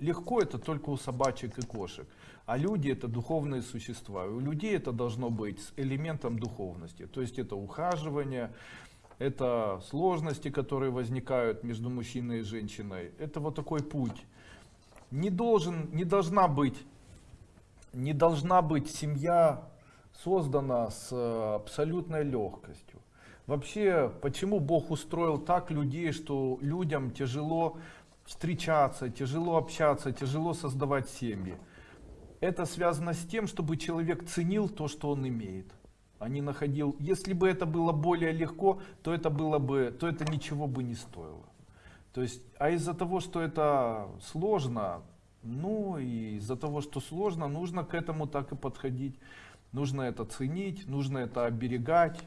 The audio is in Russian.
легко это только у собачек и кошек, а люди это духовные существа. И у людей это должно быть с элементом духовности. То есть это ухаживание, это сложности, которые возникают между мужчиной и женщиной. Это вот такой путь. Не, должен, не должна быть не должна быть семья создана с э, абсолютной легкостью. Вообще, почему Бог устроил так людей, что людям тяжело встречаться, тяжело общаться, тяжело создавать семьи? Это связано с тем, чтобы человек ценил то, что он имеет. А не находил, если бы это было более легко, то это было бы, то это ничего бы не стоило. То есть, а из-за того, что это сложно, ну и из-за того, что сложно, нужно к этому так и подходить. Нужно это ценить, нужно это оберегать,